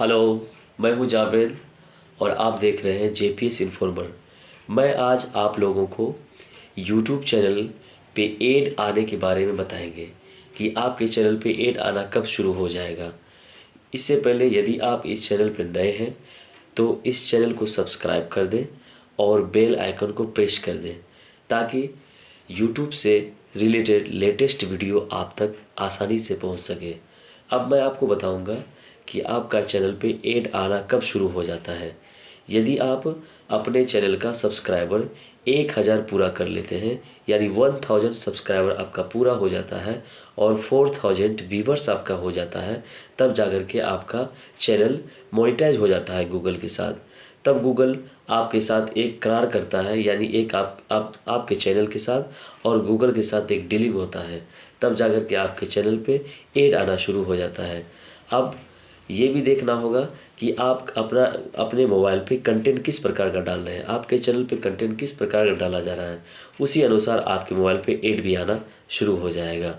Hello, मैं हूँ जावेद और आप देख रहे हैं जे पी एस इन्फॉर्मर मैं आज आप लोगों को यूट्यूब चैनल पे एड आने के बारे में बताएँगे कि आपके चैनल पे एड आना कब शुरू हो जाएगा। इससे पहले यदि आप इस चैनल पर नए हैं तो इस चैनल को सब्सक्राइब कर दें और बेल आइकन को प्रेस कर दें, ताकि यूट्यूब से रिलेटेड लेटेस्ट वीडियो आप तक आसानी से पहुँच सके। अब मैं आपको बताऊँगा कि आपका चैनल पे एड आना कब शुरू हो जाता है। यदि आप अपने चैनल का सब्सक्राइबर एक हज़ार पूरा कर लेते हैं, यानी वन थाउज़ेंड सब्सक्राइबर आपका पूरा हो जाता है और फोर थाउज़ेंड व्यूवर्स आपका हो जाता है, तब जाकर के आपका चैनल मोनिटाइज हो जाता है गूगल के साथ। तब गूगल आपके साथ एक करार करता है, यानी एक आप आप, आपके चैनल के साथ और गूगल के साथ एक डीलिंग होता है। तब जाकर के आपके चैनल पे एड आना शुरू हो जाता है। अब ये भी देखना होगा कि आप अपना, अपने मोबाइल पे कंटेंट किस प्रकार का डाल रहे हैं, आपके चैनल पे कंटेंट किस प्रकार का डाला जा रहा है, उसी अनुसार आपके मोबाइल पे एड भी आना शुरू हो जाएगा।